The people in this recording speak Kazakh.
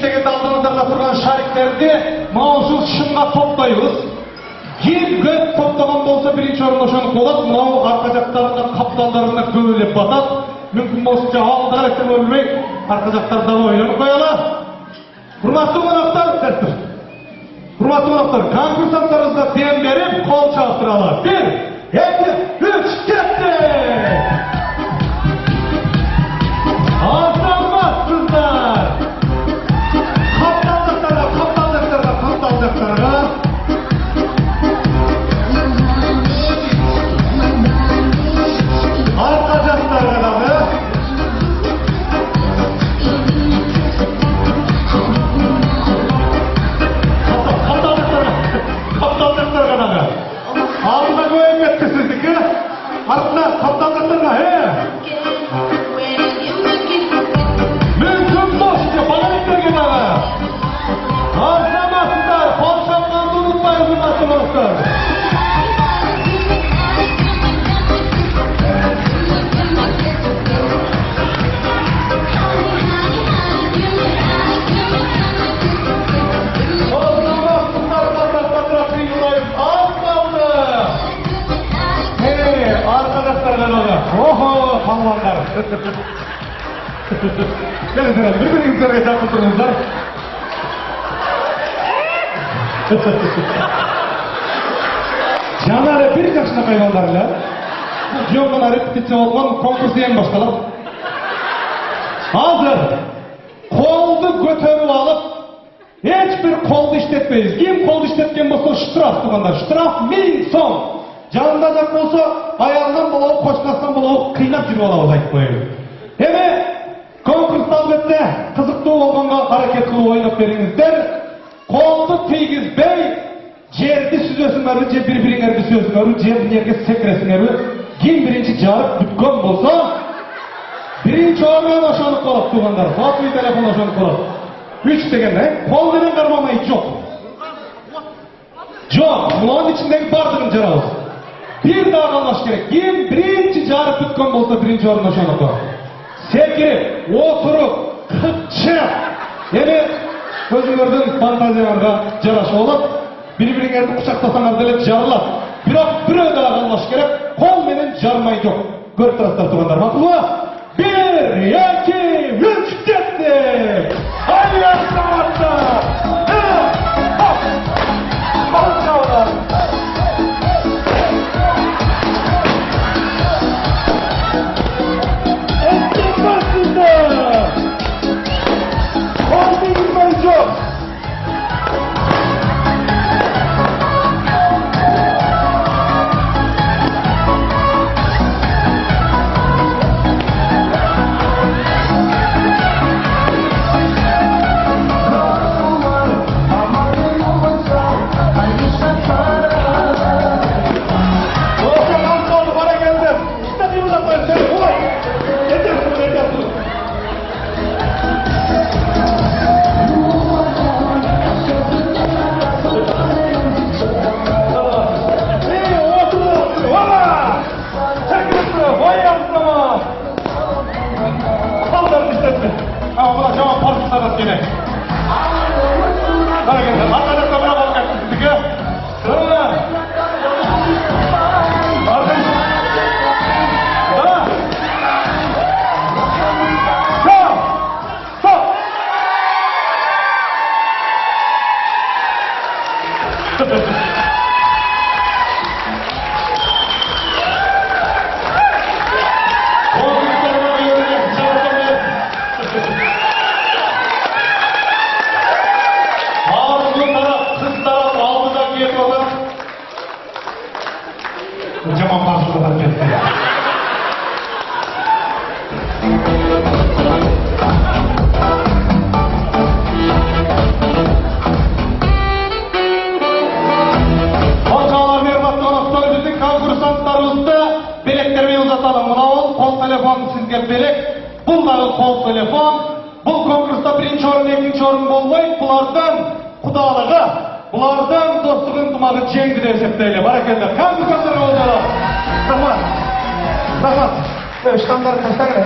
иштегенде алдыңыздарда турган шариктерди мына ушул шымга топтойбуз ким көп топтогон болсо биринчи орун ошону болот мынау арка жактарында капталдарына көп эле батат мүмкүн болушунча алдыга электер бербей арка жактарда ойлонуп коелу урматтуу коноктор урматтуу коноктор конкурсанттарыбызга дем берип кол чабыштыралы бир эки үч tabla, tabla katanga he. Охо, палуандар. Келіңіздер, бір біріңіздерге жақын тұрыңыздар. Жаңа әрі бір жақшына қайғандар әлі. Бұл жиоңғана репетиция болған конкурс ең басталады. Hazır. Koldu götürüp alıp hiçbir koldu işletmeyiz. Kim koldu işletken bolsa штраф тугандар. Штраф 1000 сом. Жанында жак болсо аягынан болобу, кочкасынан болобу кыйнап жүрүп алабыз айтып коеюн. Эми конкурста албетте кызыктуу болгонго аракет кылып ойноп бериңиздер. Колду тийгизбей жерди сүзөсүңөрбү же бири бириңерди сүзөсүңөрбү же эмнеге секиресиңерби ким биринчи жарып бүткөн болсо биринчи орун ошонук болот туугандар сотовый телефон ошонук болот үч деген э кол менен кармамай жок жок мунун ичиндеги баардыгын жарабыз бир дагы керек ким биринчи жарып бүткөн болсо биринчи орун ошонуку секирип отуруп кычып эми өзүңөрдүн фантазияңарга жараша болот бири бириңерди кучактасаңар деле жарылат бирок бирөө дагы калбаш керек кол менен жармай жок көрүп турасыздар туугандар макулбу бир эки белек, бұл дағы қол телефон. Бұл конкурста бірінші орын, екінші орын болмайды. Бұлардан құдалығы, бұлардан достық ынтымағы жеңді деп есептейлі. Баракелді. Конкурсанттар олжалы. Рахмат. Рахмат. Pero estándar, hashtag.